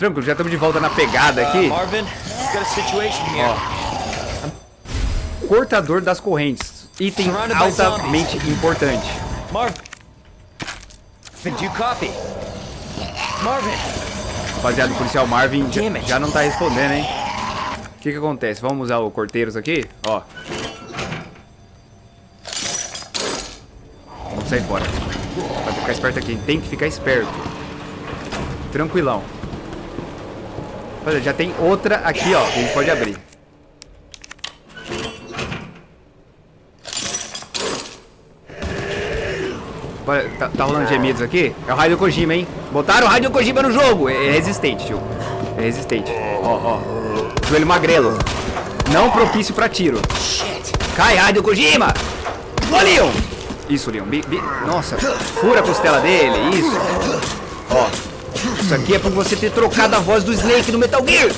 Tranquilo, já estamos de volta na pegada aqui. Uh, Marvin, got a situation here. Cortador das correntes. Item altamente importante. Marvin. Did you copy? Marvin. Rapaziada, o policial Marvin já, já não tá respondendo, hein? O que que acontece? Vamos usar o corteiros aqui? Ó. Vamos sair fora. Pra ficar esperto aqui. Tem que ficar esperto. Tranquilão. Rapaziada, já tem outra aqui, ó. Que a gente pode abrir. Olha, Tá, tá rolando gemidos aqui? É o Raio Kojima, hein? Botaram o Raio Kojima no jogo. É é resistente, tio. É resistente. Ó, ó. Joelho magrelo. Não propício pra tiro. Cai, Raio Kojima! Ô, Leon! Isso, Leon. Bi- bi- Nossa, fura a costela dele. Isso. Ó. Isso aqui é por você ter trocado a voz do Snake no Metal Gear.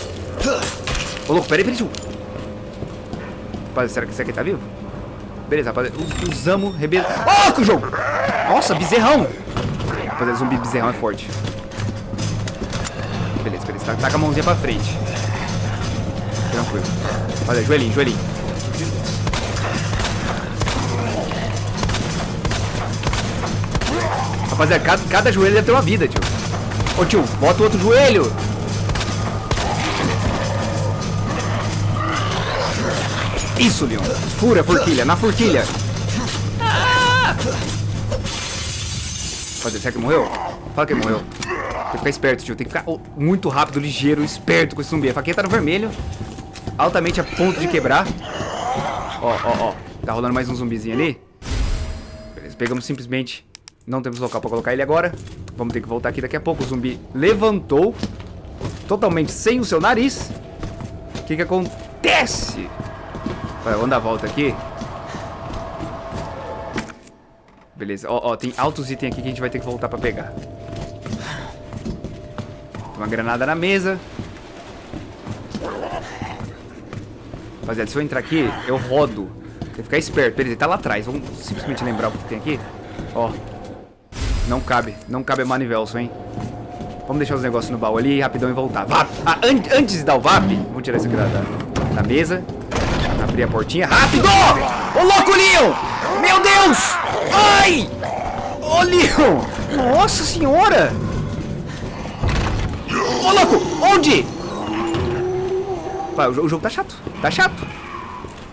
Ô, louco, peraí, peraí. Rapaz, será que esse aqui tá vivo? Beleza, rapaziada. Us- Usamos, rebelo. Ó, que o jogo! Nossa, bezerrão! Rapaziada, zumbi bezerrão é forte. Beleza, beleza. Tá, tá com a mãozinha pra frente. Tranquilo. Rapaziada, joelhinho, joelhinho. Rapaziada, cada, cada joelho deve ter uma vida, tio. Ô, tio, bota o outro joelho. Isso, Leon. Fura a forquilha, na forquilha. Pode será que morreu? Fala que morreu. Tem que ficar esperto, tio. Tem que ficar oh, muito rápido, ligeiro, esperto com esse zumbi. A faquinha tá no vermelho. Altamente a ponto de quebrar. Ó, ó, ó. Tá rolando mais um zumbizinho ali. Beleza, pegamos simplesmente... Não temos local pra colocar ele agora. Vamos ter que voltar aqui daqui a pouco. O zumbi levantou. Totalmente sem o seu nariz. O que que acontece? Vai, vamos dar a volta aqui. Beleza, ó, ó, tem altos itens aqui que a gente vai ter que voltar pra pegar. Tem uma granada na mesa. Rapaziada, se eu entrar aqui, eu rodo. Tem que ficar esperto. Beleza, ele tá lá atrás. Vamos simplesmente lembrar o que tem aqui. Ó. Não cabe. Não cabe a Manivelson, hein? Vamos deixar os negócios no baú ali rapidão e voltar. VAP! Ah, an antes de dar o VAP, vamos tirar isso aqui da, da, da mesa. Abrir a portinha. Rápido! Ô, louco, Leon! Meu Deus! Ai! Ô, Leon! Nossa senhora! Ô, louco! Onde? Pai, o jogo tá chato. Tá chato.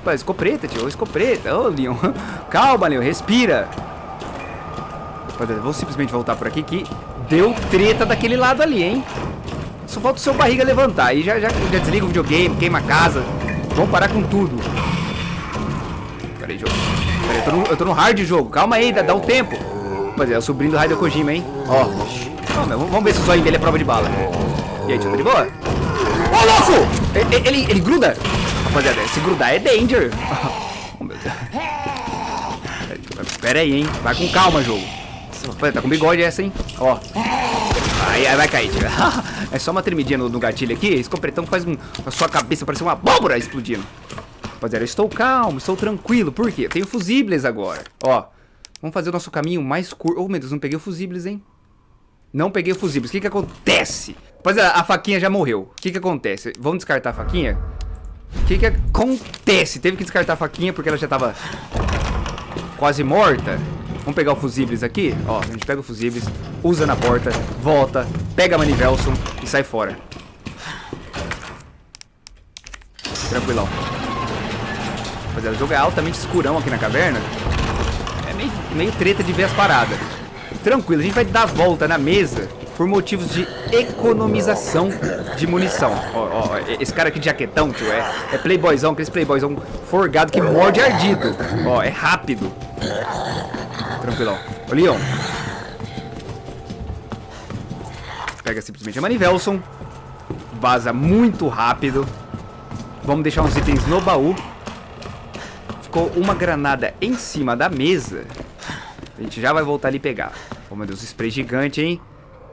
Pai, escopeta, tio. Escopeta. Ô, Leon. Calma, Leon. Respira. Rapaziada, vou simplesmente voltar por aqui que deu treta daquele lado ali, hein? Só falta o seu barriga levantar. Aí já, já, já desliga o videogame, queima a casa. Vamos parar com tudo. Pera aí, jogo. Pera aí, eu tô no, eu tô no hard jogo. Calma aí, dá, dá um tempo. Rapaziada, é o sobrinho do Raio Kojima, hein? Ó. Meu, vamos ver se o zóio dele é prova de bala. E aí, tio, tá de boa? Ô, louco! Ele, ele, ele gruda? Rapaziada, se grudar é danger. Oh, meu Deus. Pera aí, hein? Vai com calma, jogo. Rapaziada, tá com bigode essa, hein? Ó. Aí, aí vai cair, tio. É só uma tremidinha no, no gatilho aqui. Esse completão faz um, a sua cabeça parecer uma abóbora explodindo. Rapaziada, eu estou calmo, estou tranquilo. Por quê? Eu tenho fusíveis agora. Ó, vamos fazer o nosso caminho mais curto. Oh, meu Deus, não peguei o fusíveis, hein? Não peguei o fusíveis. O que que acontece? Rapaziada, a faquinha já morreu. O que que acontece? Vamos descartar a faquinha? O que que acontece? Teve que descartar a faquinha porque ela já tava quase morta. Vamos pegar o fusíveis aqui. Ó, a gente pega o fusíveis, usa na porta, volta, pega a Manivelson e sai fora. Tranquilão. Rapaziada, o jogo é altamente escurão aqui na caverna. É meio, meio treta de ver as paradas. Tranquilo, a gente vai dar volta na mesa por motivos de economização de munição. Ó, ó, esse cara aqui de jaquetão, tio, é, é playboyzão, aquele playboyzão forgado que morde ardido. Ó, é rápido. Tranquilão. Ô, Leon. Pega simplesmente a Manivelson. Vaza muito rápido. Vamos deixar uns itens no baú. Ficou uma granada em cima da mesa. A gente já vai voltar ali pegar. Oh, meu Deus, spray gigante, hein?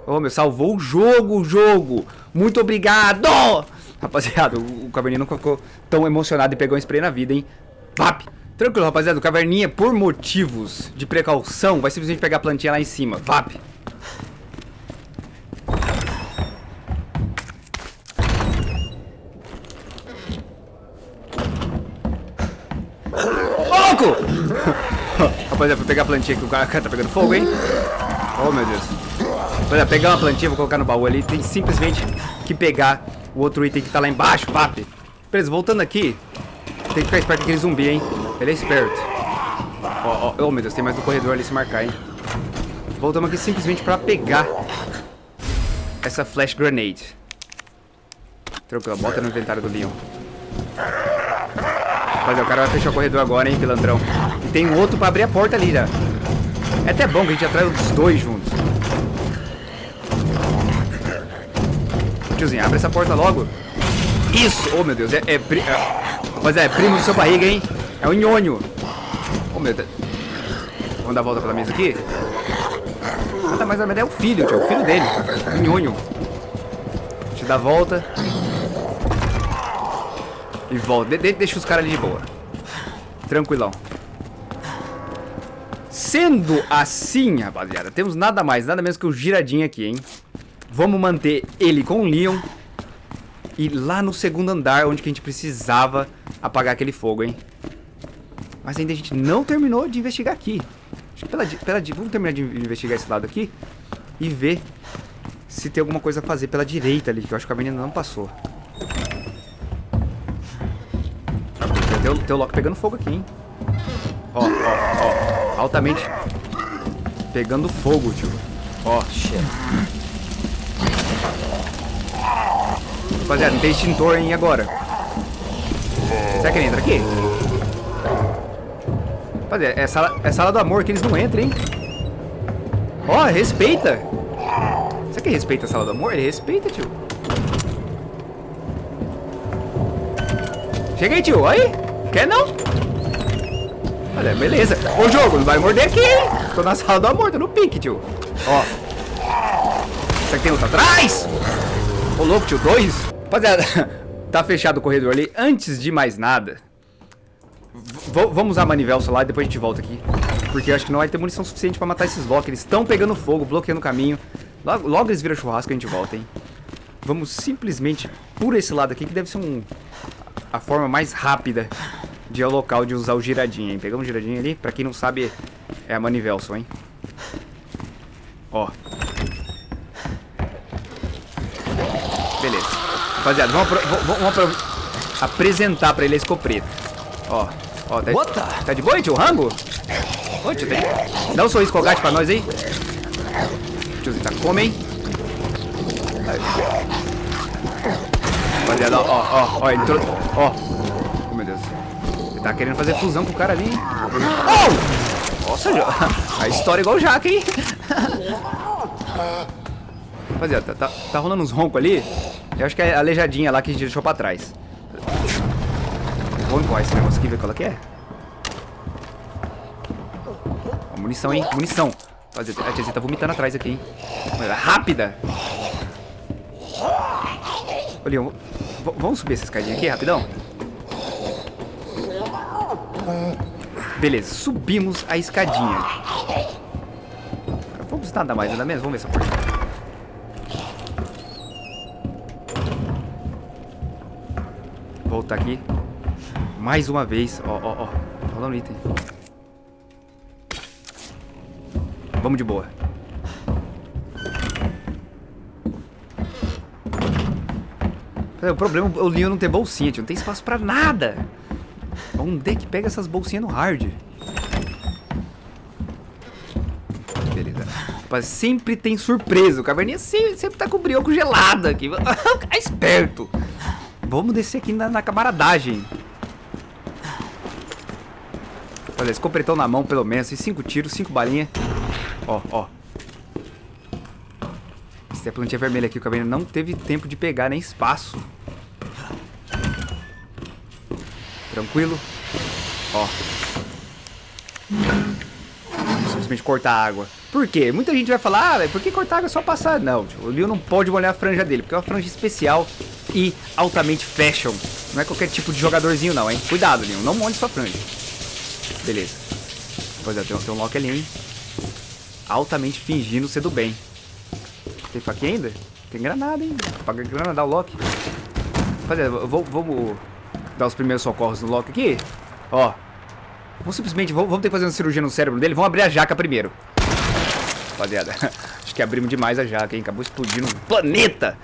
Oh, meu, salvou o jogo, o jogo. Muito obrigado! Rapaziada, o, o Caverninha nunca ficou tão emocionado e pegou um spray na vida, hein? Vap! Tranquilo, rapaziada. O caverninha, por motivos de precaução, vai simplesmente pegar a plantinha lá em cima. Vap. Louco! rapaziada, vou pegar a plantinha que o cara tá pegando fogo, hein? Oh, meu Deus. Rapaziada, pegar uma plantinha, vou colocar no baú ali. Tem simplesmente que pegar o outro item que tá lá embaixo, vap. Beleza, voltando aqui, tem que ficar esperto com aquele zumbi, hein? Ele é esperto. Ó, oh, oh, meu Deus, tem mais um corredor ali se marcar, hein? Voltamos aqui simplesmente pra pegar essa flash grenade. Tranquilo, bota no inventário do Leon. Rapaziada, o cara vai fechar o corredor agora, hein, pilantrão. E tem um outro pra abrir a porta ali já. É até bom que a gente atrai os dois juntos. Tiozinho, abre essa porta logo. Isso! Oh, meu Deus, é... é, é... Rapaziada, é primo do seu barriga, hein? É o nhonho. Oh, meu Deus. Vamos dar a volta pela mesa aqui? Ah, tá, mas é o filho, tio. O filho dele. O nhonho. Deixa eu dar a volta. E volta. De deixa os caras ali de boa. Tranquilão. Sendo assim, rapaziada, temos nada mais, nada menos que o giradinho aqui, hein? Vamos manter ele com o Leon. E lá no segundo andar, onde que a gente precisava apagar aquele fogo, hein? Mas ainda a gente não terminou de investigar aqui. Acho que pela, pela, vamos terminar de investigar esse lado aqui. E ver se tem alguma coisa a fazer pela direita ali, que eu acho que a menina não passou. Tem o, tem o Loki pegando fogo aqui, hein? Ó, ó, ó. Altamente pegando fogo, tio. Ó. Rapaziada, não tem extintor, hein, agora? Será que ele entra aqui? Rapaziada, é sala, é sala do amor que eles não entram, hein? Ó, respeita. Será que ele respeita a sala do amor? Ele respeita, tio. Chega aí, tio. Aí. Quer não? Olha, beleza. Ô, jogo, não vai morder aqui, hein? Tô na sala do amor, tô no pique, tio. Ó. Será que tem outro atrás? Ô, louco, tio, dois? Rapaziada, tá fechado o corredor ali. Antes de mais nada, vamos usar a manivela solar e depois a gente volta aqui. Porque eu acho que não vai ter munição suficiente pra matar esses blocos. Eles estão pegando fogo, bloqueando o caminho. Logo, logo eles viram churrasco e a gente volta, hein? Vamos simplesmente por esse lado aqui, que deve ser um a forma mais rápida de ao local de usar o giradinho, hein? Pegamos o giradinho ali, pra quem não sabe, é a manivelson, hein? Ó. Beleza. Rapaziada, vamos, vamos apresentar pra ele a escopeta. Ó, ó, tá, tá de boa, tio? Rango? Ô, tio, tá Dá um sorriso colgate pra nós aí. Tiozinho, tá come, hein? Rapaziada, ó, ó, ó, entrou. Ó. Oh, meu Deus. Ele tá querendo fazer fusão com o cara ali. Oh! Nossa, a história é igual o Jaque, hein? Rapaziada, tá, tá, tá rolando uns roncos ali. Eu acho que é a aleijadinha lá que a gente deixou pra trás. Vamos empurrar esse negócio aqui, ver qual é que é. Munição, hein? Munição. A tiazinha tá vomitando atrás aqui, hein? Rápida! Olha, vamos subir essa escadinha aqui rapidão? Beleza, subimos a escadinha. Vamos nada mais, nada menos. Vamos ver essa porta. Voltar aqui. Mais uma vez. Ó, ó, ó. Rolando item. Vamos de boa. O problema é o Leon não ter bolsinha, tio. Não tem espaço pra nada. Onde é que pega essas bolsinhas no hard? Beleza. Rapaz, sempre tem surpresa. O caverninha sempre, sempre tá com brioco gelado aqui. Fica esperto. Vamos descer aqui na, na camaradagem. Olha, escopretão na mão, pelo menos. E cinco tiros, cinco balinhas. Ó, ó. Essa plantinha vermelha aqui, o caverninha não teve tempo de pegar nem espaço. Tranquilo? Ó. Simplesmente cortar a água. Por quê? Muita gente vai falar, ah, por que cortar água é só passar? Não, tio, o Leon não pode molhar a franja dele, porque é uma franja especial e altamente fashion. Não é qualquer tipo de jogadorzinho não, hein? Cuidado, Leon, não molhe sua franja. Beleza. Pois é, tem, tem um Loki ali, hein? Altamente fingindo ser do bem. Tem faquinha ainda? Tem granada, hein? Paga granada o Loki. Rapaziada, vamos dar os primeiros socorros no Loki aqui. Ó. Vamos simplesmente, vamos, vamos ter que fazer uma cirurgia no cérebro dele. Vamos abrir a jaca primeiro. Rapaziada, acho que abrimos demais a jaca, hein? Acabou explodindo um planeta.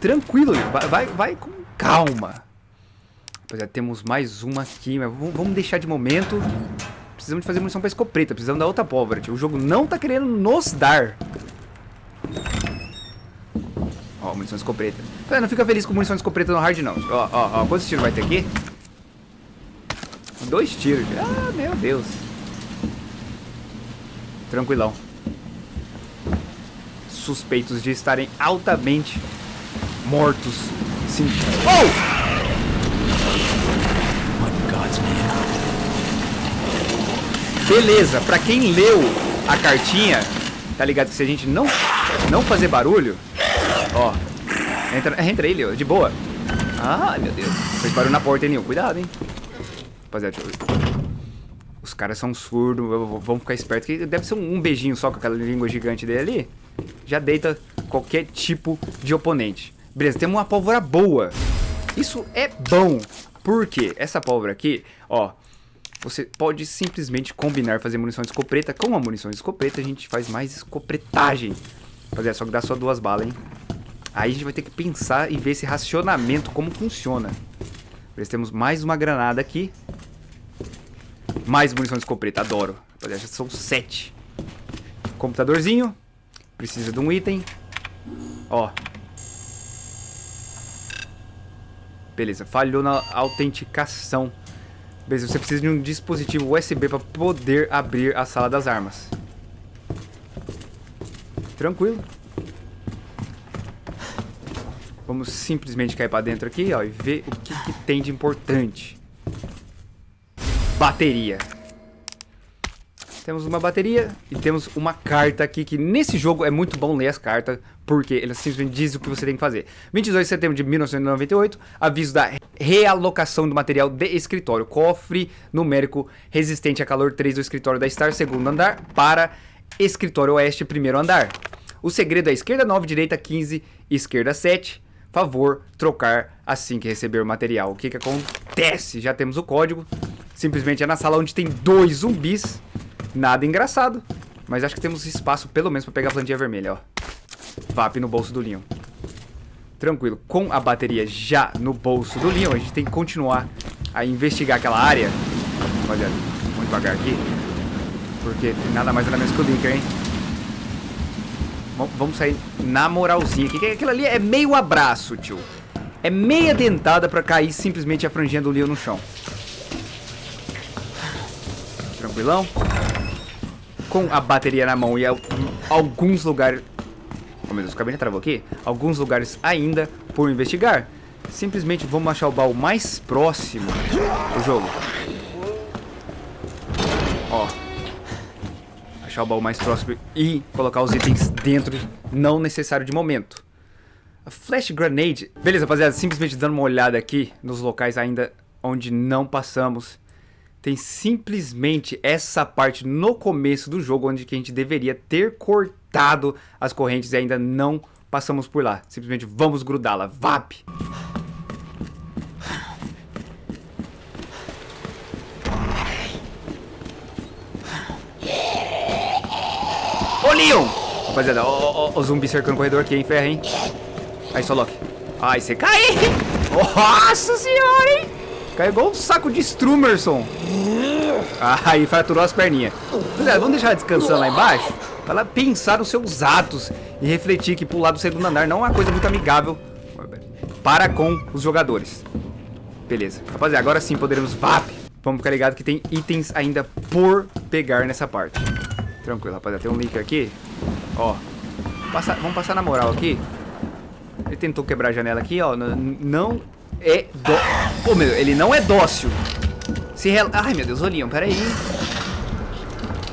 Tranquilo, vai, vai, vai com calma. Rapaziada, temos mais uma aqui, mas vamos deixar de momento. Precisamos de fazer munição pra escopeta, precisamos da outra pólvora. O jogo não tá querendo nos dar. Ó, munição escopeta. Não fica feliz com munição escopeta no hard, não. Ó, ó, ó. Quantos tiros vai ter aqui? Dois tiros. Ah, meu Deus. Tranquilão. Suspeitos de estarem altamente mortos. Sim. Oh! Beleza, pra quem leu a cartinha, tá ligado que se a gente não, não fazer barulho, ó, entra, entra ele, ó, de boa. Ah, meu Deus. Fez barulho na porta, hein, Nil? Cuidado, hein. Rapaziada, deixa eu... Os caras são surdos, vamos ficar espertos, que deve ser um, um beijinho só com aquela língua gigante dele ali. Já deita qualquer tipo de oponente. Beleza, temos uma pólvora boa. Isso é bom. Por quê? Essa pólvora aqui, ó, você pode simplesmente combinar fazer munição de escopeta com a munição de escopeta, a gente faz mais escopretagem. Rapaziada, só que dá só duas balas, hein? Aí a gente vai ter que pensar e ver esse racionamento, como funciona. Nós temos mais uma granada aqui. Mais munição de escopeta, adoro. Rapaziada, já são sete. Computadorzinho. Precisa de um item. Ó. Beleza, falhou na autenticação. Beleza, você precisa de um dispositivo USB para poder abrir a sala das armas. Tranquilo. Vamos simplesmente cair para dentro aqui, ó, e ver o que, que tem de importante. Bateria. Temos uma bateria e temos uma carta aqui, que nesse jogo é muito bom ler as cartas, porque ele simplesmente diz o que você tem que fazer. 22 de setembro de 1998, aviso da realocação do material de escritório. Cofre numérico resistente a calor 3 do escritório da Star, segundo andar, para escritório oeste, primeiro andar. O segredo é esquerda 9, direita 15, esquerda 7. Favor trocar assim que receber o material. O que que acontece? Já temos o código. Simplesmente é na sala onde tem dois zumbis Nada engraçado. Mas acho que temos espaço, pelo menos, pra pegar a plantinha vermelha, ó. VAP no bolso do Leon. Tranquilo. Com a bateria já no bolso do Leon, a gente tem que continuar a investigar aquela área. Olha, muito devagar aqui. Porque nada mais nada menos que o Linker, hein? Vamos sair na moralzinha aqui. Aquilo ali é meio abraço, tio. É meia dentada pra cair simplesmente a franjinha do Leon no chão. Tranquilão? Com a bateria na mão e alguns lugares... Oh meu Deus, o cabine travou aqui? Alguns lugares ainda por investigar. Simplesmente vamos achar o baú mais próximo do jogo. Ó. Achar o baú mais próximo e colocar os itens dentro, não necessário de momento. A Flash Grenade. Beleza, rapaziada, simplesmente dando uma olhada aqui nos locais ainda onde não passamos tem simplesmente essa parte no começo do jogo onde que a gente deveria ter cortado as correntes e ainda não passamos por lá. Simplesmente vamos grudá-la. VAP! Ô, Leon! Rapaziada, ó, o zumbi cercando o corredor aqui, hein? Ferra, hein? Aí, só Loki. Ai, você cai! Nossa senhora, hein? Caiu um saco de Strumerson. Aí fraturou as perninhas. É, vamos deixar descansando lá embaixo. Pra ela pensar nos seus atos e refletir que pular do segundo andar não é uma coisa muito amigável para com os jogadores. Beleza. Rapaziada, agora sim poderemos VAP. Vamos ficar ligado que tem itens ainda por pegar nessa parte. Tranquilo, rapaziada. Tem um link aqui. Ó. Passa, vamos passar na moral aqui. Ele tentou quebrar a janela aqui, ó. Não é dó... Pô, meu, ele não é dócil. Se rel... Ai, meu Deus, olhinho, peraí.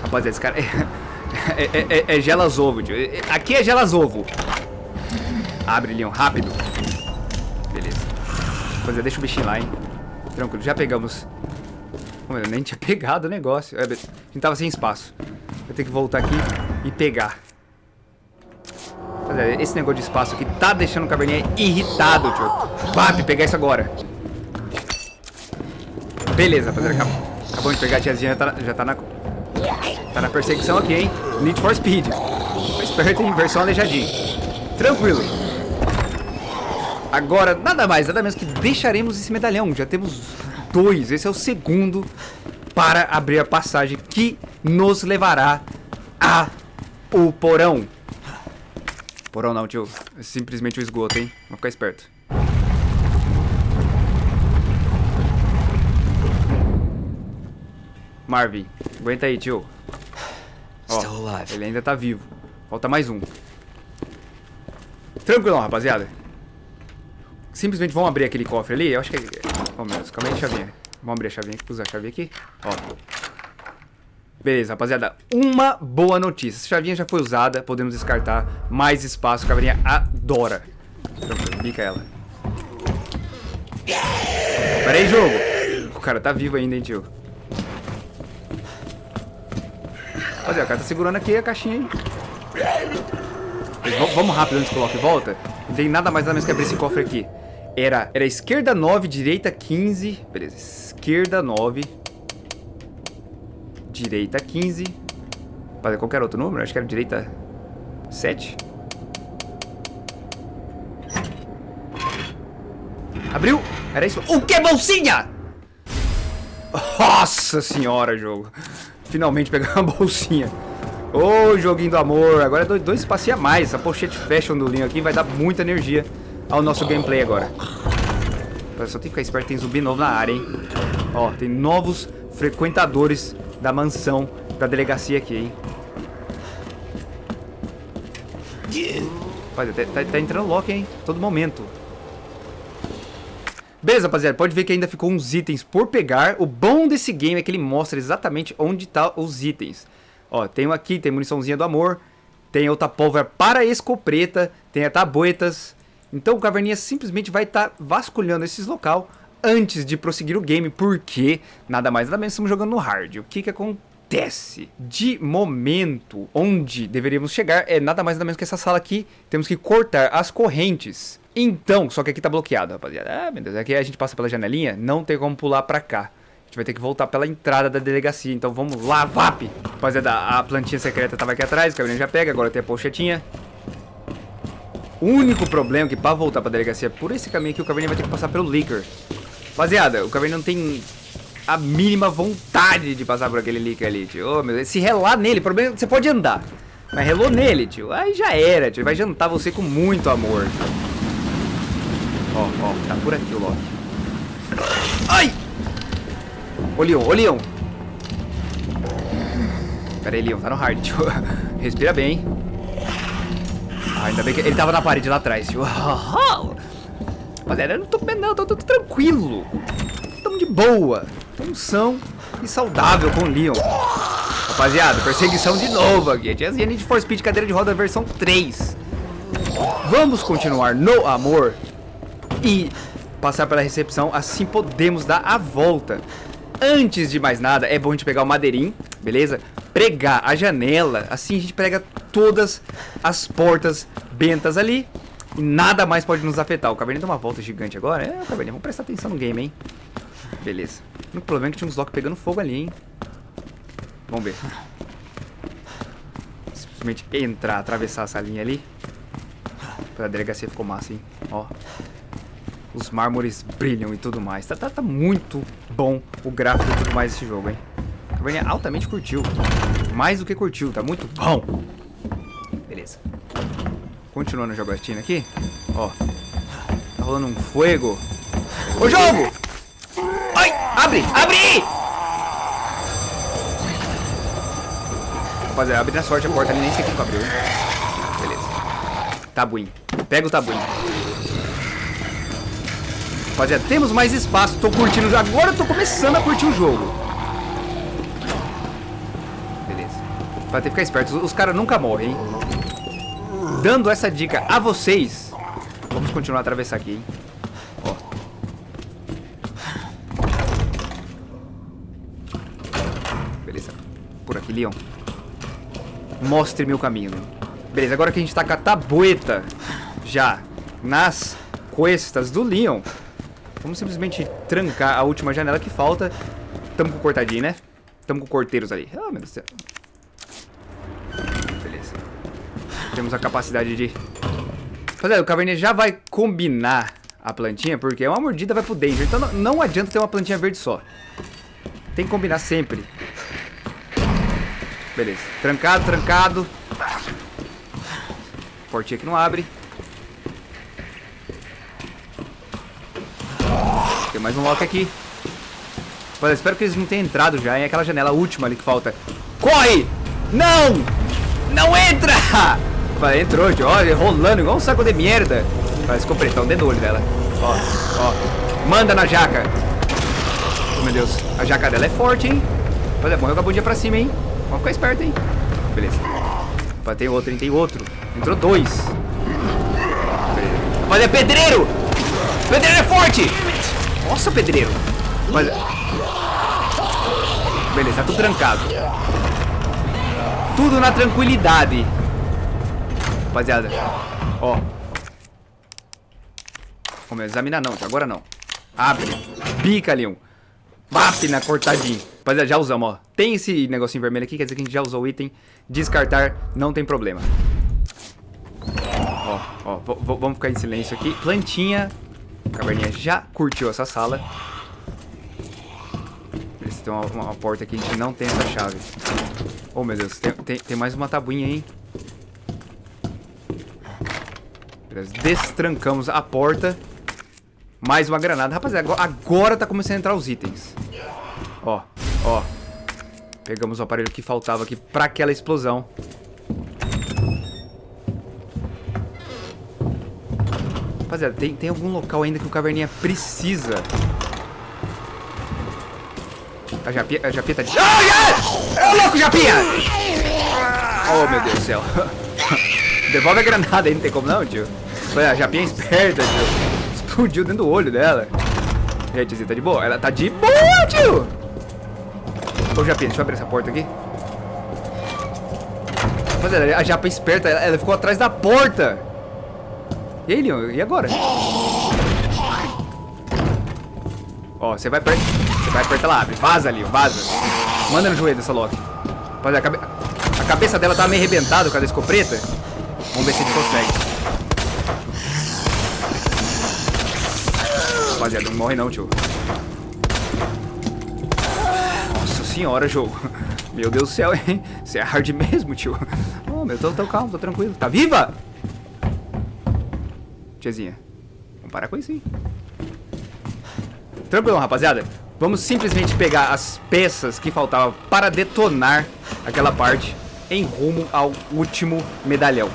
Rapaziada, esse cara... É, é, é, é, é gelazovo, tio. Aqui é gelazovo. Abre, Leon, rápido. Beleza. Rapaziada, deixa o bichinho lá, hein. Tranquilo, já pegamos... Pô, meu, nem tinha pegado o negócio. É, a gente tava sem espaço. Vou ter que voltar aqui e pegar. Esse negócio de espaço aqui tá deixando o caverninha irritado, tio. Papi, pegar isso agora. Beleza, rapaziada. Acabou de pegar a tiazinha, já tá, já tá na... Tá na perseguição aqui, hein? Need for Speed. Esperto, hein? Versão aleijadinho. Tranquilo. Agora, nada mais, nada menos que deixaremos esse medalhão. Já temos dois. Esse é o segundo para abrir a passagem que nos levará a o porão. Porão não, tio. É simplesmente o esgoto, hein? Vamos ficar esperto. Marvin, aguenta aí, tio. Ó, Still alive. ele ainda tá vivo. Falta mais um. Tranquilão, rapaziada. Simplesmente vamos abrir aquele cofre ali. Eu acho que... Oh, meu Deus. Calma aí, chavinha. Vamos abrir a chavinha. Usar a chavinha aqui. Ó. Beleza, rapaziada. Uma boa notícia. Essa chavinha já foi usada. Podemos descartar. Mais espaço. A caveirinha adora. Tranquilo. Bica ela. Pera aí, jogo. O cara tá vivo ainda, hein, tio. Rapaziada, o cara tá segurando aqui a caixinha, hein. Vamos rápido antes que coloque volta. Não tem nada mais nada menos que abrir esse cofre aqui. Era, era esquerda 9, direita 15. Beleza, esquerda 9. Direita 15. Fazer qualquer outro número? Acho que era direita 7. Abriu? Era isso? O que, bolsinha? Nossa senhora, jogo. Finalmente pegar uma bolsinha. Ô, joguinho do amor. Agora é dois, dois espacinhos a mais. Essa pochete fashion do Linho aqui vai dar muita energia ao nosso gameplay agora. Só tem que ficar esperto, tem zumbi novo na área, hein? Ó, tem novos frequentadores da mansão da delegacia aqui, hein? Rapaz, tá, tá- tá entrando Loki, hein? Todo momento. Beleza, rapaziada, pode ver que ainda ficou uns itens por pegar. O bom desse game é que ele mostra exatamente onde tá os itens. Ó, tem um aqui, tem muniçãozinha do amor. Tem outra pólvora para escopeta. Tem a tabuetas. Então o Caverninha simplesmente vai estar vasculhando esses local antes de prosseguir o game. Porque nada mais nada menos estamos jogando no hard. O que que acontece? De momento, onde deveríamos chegar é nada mais nada menos que essa sala aqui. Temos que cortar as correntes. Então, só que aqui tá bloqueado, rapaziada. Ah, meu Deus, aqui a gente passa pela janelinha, não tem como pular pra cá. A gente vai ter que voltar pela entrada da delegacia. Então vamos lá, VAP! Rapaziada, a plantinha secreta tava aqui atrás, o caminhão já pega, agora tem a pochetinha. O único problema é que pra voltar pra delegacia por esse caminho aqui, o Caverninha vai ter que passar pelo Liquor. Rapaziada, o Caverninha não tem a mínima vontade de passar por aquele Liquor ali, tio. Ô, meu Deus, se relar nele, o problema é que você pode andar. Mas relou nele, tio. Aí já era, tio. Ele vai jantar você com muito amor. Ó, ó, tá por aqui o Loki. Ai! Ô, Leon, ô, Leon. Pera aí, Leon, tá no hard, tio. Respira bem. Ah, ainda bem que ele tava na parede lá atrás, tio. Rapaziada, eu não tô não, tô, tô, tô tranquilo. Tamo de boa. Função e saudável com o Leon. Rapaziada, perseguição de novo aqui. Tiazinha Need for Speed cadeira de roda versão 3. Vamos continuar no amor e passar pela recepção, assim podemos dar a volta. Antes de mais nada, é bom a gente pegar o madeirinho, beleza? Pregar a janela, assim a gente prega todas as portas bentas ali e nada mais pode nos afetar. O Caverninha deu uma volta gigante agora. É, Caverninha, vamos prestar atenção no game, hein? Beleza. O único problema é que tinha uns lock pegando fogo ali, hein? Vamos ver. Simplesmente entrar, atravessar essa linha ali. Pra delegacia ficou massa, hein? Ó. Os mármores brilham e tudo mais. Tá, tá, tá muito bom o gráfico e tudo mais desse jogo, hein? A Caverninha altamente curtiu. Mais do que curtiu, tá muito bom. Beleza. Continuando a jogatina aqui. Ó. Tá rolando um fuego. Ô, jogo! Ai! Abre! Abre! Rapaziada, abre na sorte a porta ali, nem sei como abriu. Beleza. Tabuinho. Pega o tabuinho. Rapaziada, temos mais espaço. Tô curtindo. Agora eu tô começando a curtir o jogo. Beleza. Vai ter que ficar esperto. Os, os caras nunca morrem, hein? Dando essa dica a vocês. Vamos continuar a atravessar aqui, hein? Ó. Beleza. Por aqui, Leon. Mostre meu caminho. Beleza, agora que a gente tá com a tabueta já nas costas do Leon, vamos simplesmente trancar a última janela que falta tamo com cortadinho, né? Tamo com corteiros ali. Ah, meu Deus do céu. Beleza. Temos a capacidade de... Rapaziada, o Caverninha já vai combinar a plantinha, porque uma mordida vai pro danger. Então não, não adianta ter uma plantinha verde só. Tem que combinar sempre. Beleza. Trancado, trancado. Portinha que não abre. Tem mais um lock aqui. Olha, espero que eles não tenham entrado já em aquela janela última ali que falta. Corre! Não! Não entra! Vai, entrou. Olha, rolando igual um saco de merda. Vai, escopretão dentro do olho dela. Ó, ó. Manda na jaca. Oh, meu Deus. A jaca dela é forte, hein? Olha, morreu com a bundinha pra cima, hein? Vamos ficar esperto, hein? Beleza. Opa, tem outro, hein? Tem outro. Entrou dois. Olha, é pedreiro! Pedreiro é forte! Nossa, pedreiro. Olha. Beleza, tá tudo trancado. Tudo na tranquilidade. Rapaziada. Ó. Vamos examinar não, agora não. Abre. Pica, Leon. Máquina cortadinho. Rapaziada, já usamos, ó. Tem esse negocinho vermelho aqui, quer dizer que a gente já usou o item. Descartar, não tem problema. Ó, ó, vamos ficar em silêncio aqui. Plantinha. Caverninha já curtiu essa sala. Tem uma, uma, porta aqui, a gente não tem essa chave. Oh, meu Deus, tem, tem, tem mais uma tabuinha, hein? Beleza, destrancamos a porta. Mais uma granada. Rapaziada, agora, tá começando a entrar os itens. Ó, ó. Pegamos o aparelho que faltava aqui pra aquela explosão. Rapaziada, tem, tem algum local ainda que o Caverninha precisa. A Japinha, a Japinha tá de... Oh, É louco, Japinha! Oh, meu Deus do céu. Devolve a granada aí, não tem como não, tio. A Japinha esperta, tio. Explodiu dentro do olho dela. E aí, tiozinha, tá de boa? Ela tá de boa, tio! Ô, Japinha, deixa eu abrir essa porta aqui. Rapaziada, a Japa esperta, ela, ela ficou atrás da porta. E aí, Leon, e agora? Ó, você vai perto. Você vai perto, ela abre. Vaza, Leon, vaza. Manda no joelho dessa Loki. Rapaziada, a, cabe... a cabeça dela tá meio arrebentada com a escopeta. Vamos ver se a gente consegue. Rapaziada, não morre não, tio. Nossa senhora, jogo. Meu Deus do céu, hein? Você é hard mesmo, tio. Oh, meu, tô, tô calmo, tô tranquilo. Tá viva? Tiazinha. Vamos parar com isso, hein? Tranquilo, rapaziada. Vamos simplesmente pegar as peças que faltavam para detonar aquela parte em rumo ao último medalhão.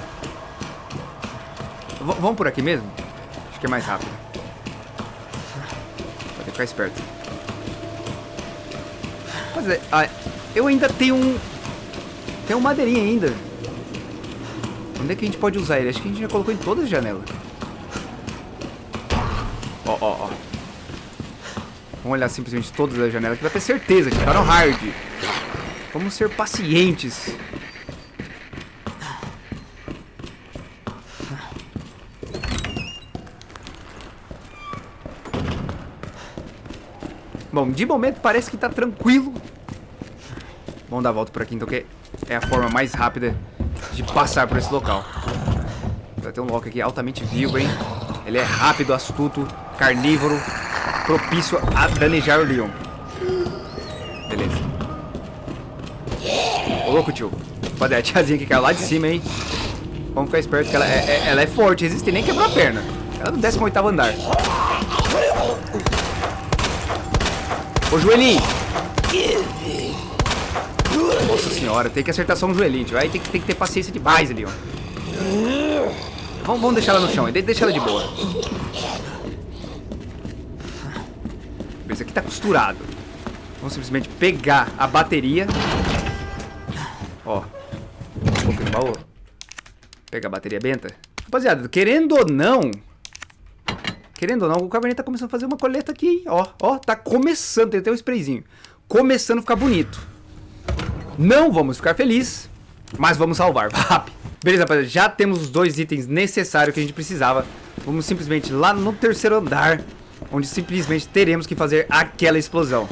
V vamos por aqui mesmo? Acho que é mais rápido. Que ficar esperto. Mas é, ah, eu ainda tenho um... Tem um madeirinha ainda. Onde é que a gente pode usar ele? Acho que a gente já colocou em todas as janelas. Ó, ó, ó. Vamos olhar simplesmente todas as janelas aqui pra ter certeza que tá no hard. Vamos ser pacientes. Bom, de momento parece que tá tranquilo. Vamos dar a volta por aqui, então, que é a forma mais rápida de passar por esse local. Vai ter um Loki aqui altamente vivo, hein? Ele é rápido, astuto, carnívoro, propício a danejar o Leon. Beleza. Ô, louco, tio. Pode a tiazinha que caiu lá de cima, hein? Vamos ficar esperto que ela é, é, ela é forte, resiste nem quebrou a perna. Ela é no 18 andar. Ô, joelhinho! Nossa senhora, tem que acertar só um joelhinho, tio. Aí tem que, tem que ter paciência demais ali, ó. Vamos, vamos deixar ela no chão, deixa ela de boa. Esse aqui tá costurado. Vamos simplesmente pegar a bateria. Ó. Um pouquinho no baú. Pegar a bateria benta. Rapaziada, querendo ou não... Querendo ou não, o Cabernet tá começando a fazer uma coleta aqui? Ó, ó, tá começando, tem até um sprayzinho. Começando a ficar bonito. Não vamos ficar felizes, mas vamos salvar. Rápido. Beleza, rapaziada, já temos os dois itens necessários que a gente precisava. Vamos simplesmente lá no terceiro andar, onde simplesmente teremos que fazer aquela explosão.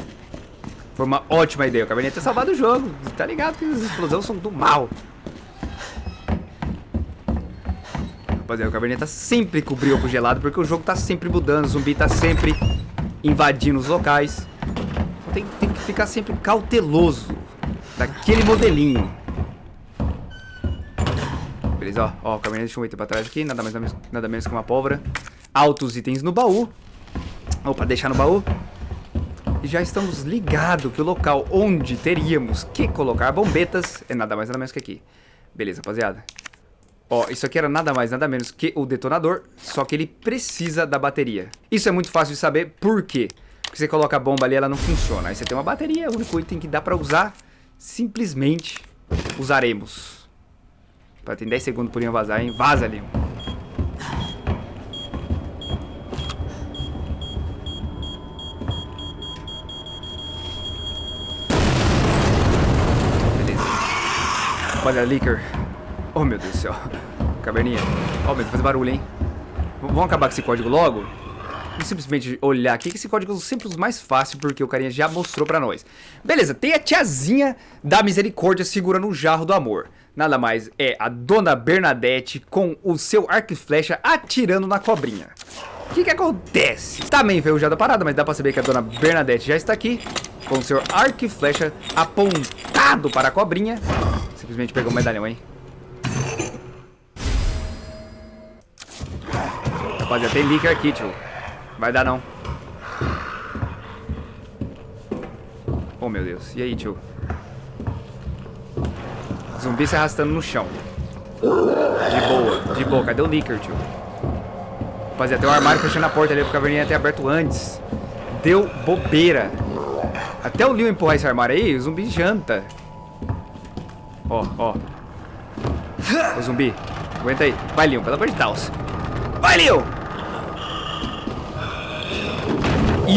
Foi uma ótima ideia. O Caverninha ter salvado o jogo. Tá ligado que as explosões são do mal. Rapaziada, o Caverninha tá sempre com o brioco gelado porque o jogo tá sempre mudando. O zumbi tá sempre invadindo os locais. Então tem, tem que ficar sempre cauteloso daquele modelinho. Beleza, ó, ó, o Caverninha deixou um item pra trás aqui. Nada mais nada menos que uma pólvora. Altos itens no baú. Opa, deixar no baú. E já estamos ligados que o local onde teríamos que colocar bombetas é nada mais nada menos que aqui. Beleza, rapaziada. Ó, isso aqui era nada mais nada menos que o detonador, só que ele precisa da bateria. Isso é muito fácil de saber, por quê? Porque você coloca a bomba ali, ela não funciona. Aí você tem uma bateria, o único item que dá pra usar, simplesmente usaremos. Tem 10 segundos por vazar, hein? Vaza, Leon. Olha, Licker. Oh, meu Deus do céu. Caverninha. Oh, meu Deus, faz barulho, hein? V vamos acabar com esse código logo? Vamos simplesmente olhar aqui, que esse código é sempre o mais fácil, porque o carinha já mostrou pra nós. Beleza, tem a tiazinha da misericórdia segurando o jarro do amor. Nada mais é a dona Bernadette com o seu arco e flecha atirando na cobrinha. O que que acontece? Tá meio enferrujada a parada, mas dá pra saber que a dona Bernadette já está aqui com o seu arco e flecha apontado para a cobrinha Simplesmente pegou o medalhão, hein? Rapaziada, tem líquido aqui, tio. Vai dar não. Oh, meu Deus. E aí, tio? Zumbi se arrastando no chão. De boa, de boa. Cadê o Licker, tio? Rapaziada, tem um armário fechando a porta ali pro caverninha ter aberto antes. Deu bobeira. Até o Leo empurrar esse armário aí, o zumbi janta. Ó, ó. Ô, zumbi. Aguenta aí. Vai, Leon, pelo amor de Deus. Vai, Leon!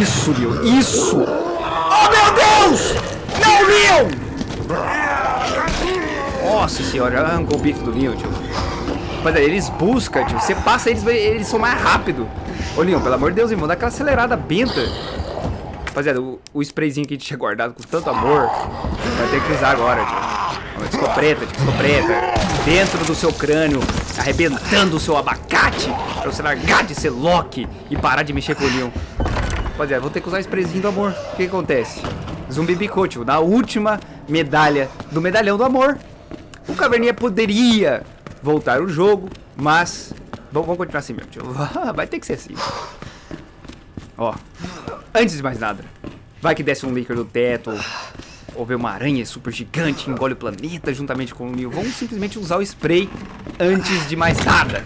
Isso, Leon. Isso! Oh, meu Deus! Não, Leon! Nossa senhora, arrancou o bife do Leon, tio. Mas aí, eles buscam, tio. Você passa eles, eles são mais rápido. Ô, Leon, pelo amor de Deus, irmão, dá aquela acelerada benta. Rapaziada, o, o sprayzinho que a gente tinha guardado com tanto amor, vai ter que usar agora, tio. Escopeta, escopeta. Dentro do seu crânio, arrebentando o seu abacate. Pra você largar de ser Loki e parar de mexer com o Leon. Rapaziada, vou ter que usar esse presinho do amor. O que, acontece? Zumbi Bicote, na última medalha do medalhão do amor. O Caverninha poderia voltar o jogo, mas... Vamos continuar assim mesmo, tio. Vai ter que ser assim. Ó, antes de mais nada, vai que desce um líquido do teto, ou ver uma aranha super gigante engole o planeta juntamente com o Neo. Vamos simplesmente usar o spray antes de mais nada.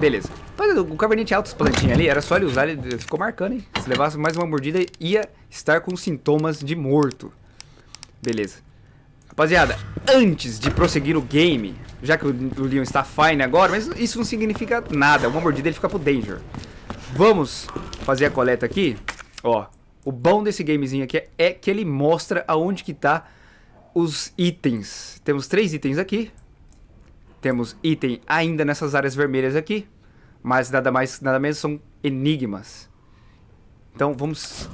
Beleza. O caverninha tinha altas plantinhas ali, era só ele usar, ele ficou marcando, hein? Se levasse mais uma mordida, ia estar com sintomas de morto. Beleza. Rapaziada, antes de prosseguir o game, já que o, Leon está fine agora, mas isso não significa nada. Uma mordida ele fica pro danger. Vamos fazer a coleta aqui. Ó, o bom desse gamezinho aqui é que ele mostra aonde que tá os itens. Temos três itens aqui. Temos item ainda nessas áreas vermelhas aqui. Mas nada mais, nada menos são enigmas. Então vamos...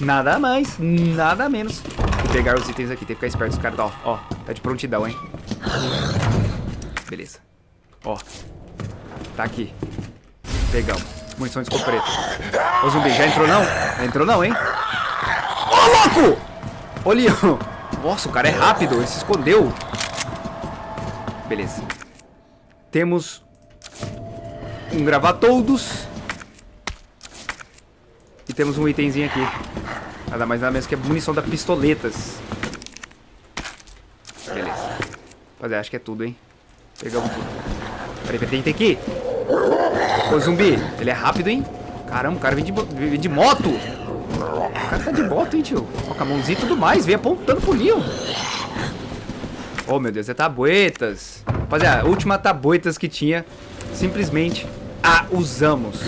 Nada mais, nada menos pegar os itens aqui. Tem que ficar esperto os caras. Ó, ó, tá de prontidão, hein. Beleza. Ó. Tá aqui. Pegamos. Munição de escopeta. Ô zumbi, já entrou não? entrou não, hein? Ô, louco! Leon. Nossa, o cara é rápido. Ele se escondeu. Beleza. Temos um gravatoldos. E temos um itemzinho aqui. Nada mais nada menos que a munição da pistoletas. Beleza. Rapaziada, acho que é tudo, hein? Pegamos tudo. Peraí, peraí, tem que ir. Ô, zumbi, ele é rápido, hein? Caramba, o cara vem de, vem de moto. O cara tá de moto, hein, tio? Ó, com a mãozinha e tudo mais. Vem apontando pro Leon. Oh, meu Deus, é tabuetas. Rapaziada, a última tabuetas que tinha, simplesmente a usamos.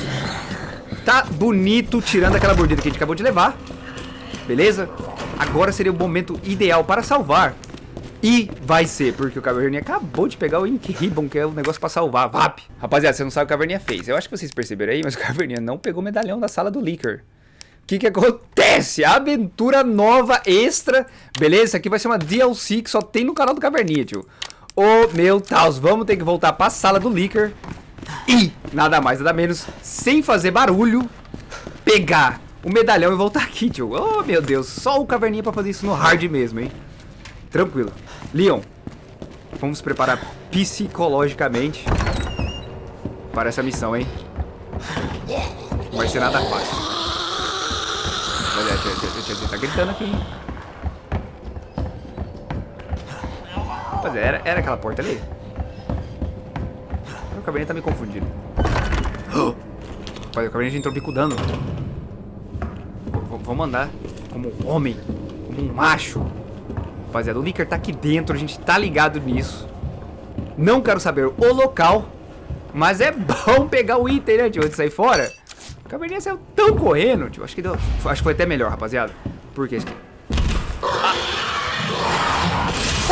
Tá bonito, tirando aquela mordida que a gente acabou de levar. Beleza? Agora seria o momento ideal para salvar. E vai ser, porque o Caverninha acabou de pegar o Ink Ribbon, que é o negócio pra salvar, VAP. Rapaziada, você não sabe o que o Caverninha fez. Eu acho que vocês perceberam aí, mas o Caverninha não pegou o medalhão da sala do Licker. Que que acontece? Aventura nova, extra. Beleza? Isso aqui vai ser uma DLC que só tem no canal do Caverninha, tio. Ô, meu Deus, vamos ter que voltar pra sala do Licker. E, nada mais, nada menos, sem fazer barulho, pegar o medalhão e voltar aqui, tio. Oh, meu Deus, só o Caverninha pra fazer isso no hard mesmo, hein? Tranquilo. Leon, vamos nos preparar psicologicamente para essa missão, hein? Não vai ser nada fácil. Olha, tá gritando aqui, hein? Rapaziada, era, era aquela porta ali? O Caverninha tá me confundindo. Rapaziada, o Caverninha entrou bicudando. Vamos andar como um homem, como um macho. Rapaziada, o Licker tá aqui dentro, a gente tá ligado nisso. Não quero saber o local, mas é bom pegar o item, né, antes de sair fora. Caverninha saiu tão correndo, tio. Acho que, deu, acho que foi até melhor, rapaziada. Por quê? Ah.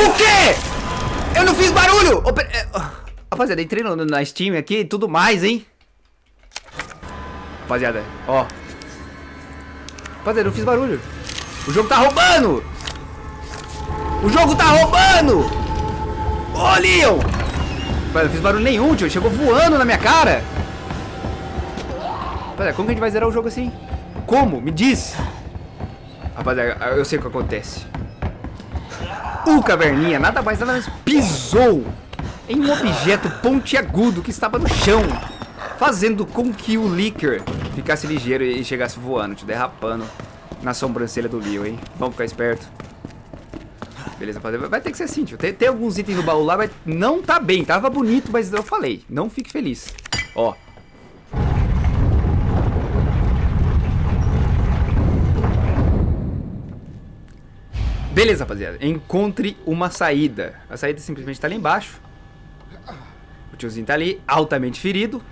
O quê? Eu não fiz barulho! É... Rapaziada, entrei no, na Steam aqui e tudo mais, hein? Rapaziada, ó. Rapaziada, eu não fiz barulho. O jogo tá roubando! O jogo tá roubando! Ô, oh, Leon! Rapaziada, não fiz barulho nenhum, tio. Chegou voando na minha cara. Rapaziada, como que a gente vai zerar o jogo assim? Como? Me diz! Rapaziada, eu sei o que acontece. O Caverninha, nada mais nada menos, pisou em um objeto pontiagudo que estava no chão, fazendo com que o Licker ficasse ligeiro e chegasse voando, te derrapando na sobrancelha do Leo, hein? Vamos ficar esperto. Beleza, vai ter que ser assim, tio. Tem, tem alguns itens no baú lá, mas não tá bem. Tava bonito, mas eu falei, não fique feliz. Ó. Beleza, rapaziada. Encontre uma saída. A saída simplesmente tá ali embaixo. O tiozinho tá ali, altamente ferido.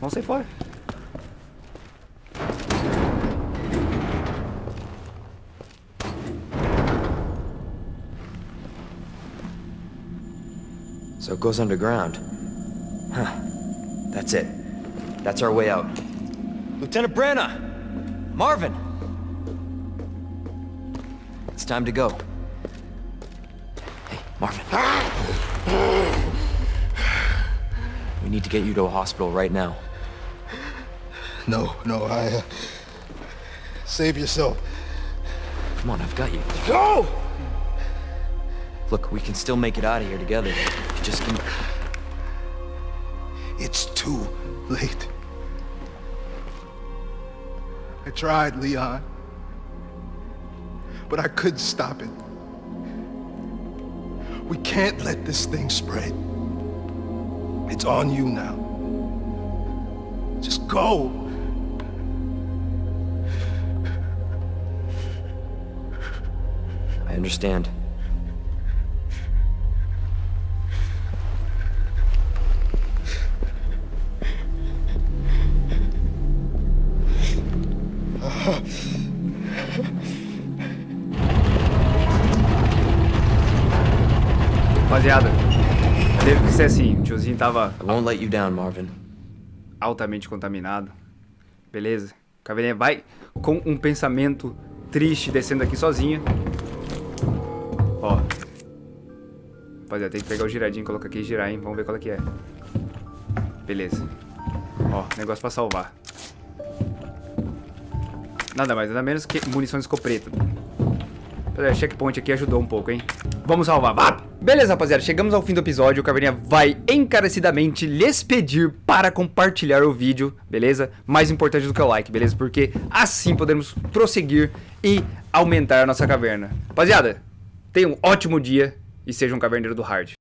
Vamos sair fora. So it goes underground. Huh. That's it. That's our way out. Lieutenant Branna! Marvin! It's time to go. Hey, Marvin. We need to get you to a hospital right now. No, no, I... Uh, save yourself. Come on, I've got you. Go! Look, we can still make it out of here together. Just give me... It's too late. I tried, Leon. But I couldn't stop it. We can't let this thing spread. It's on you now. Just go. I understand. Rapaziada, teve que ser assim. O tiozinho tava down, altamente contaminado. Beleza? Caveirinha vai com um pensamento triste descendo aqui sozinha. Ó. Rapaziada, tem que pegar o giradinho e colocar aqui e girar, hein? Vamos ver qual é que é. Beleza. Ó, negócio pra salvar. Nada mais, nada menos que munição de escopeta. Rapaziada, checkpoint aqui ajudou um pouco, hein? Vamos salvar, vá! Beleza, rapaziada, chegamos ao fim do episódio. O Caveirinha vai encarecidamente lhes pedir para compartilhar o vídeo, beleza? Mais importante do que o like, beleza? Porque assim podemos prosseguir e aumentar a nossa caverna. Rapaziada, tenha um ótimo dia e seja um caverneiro do hard.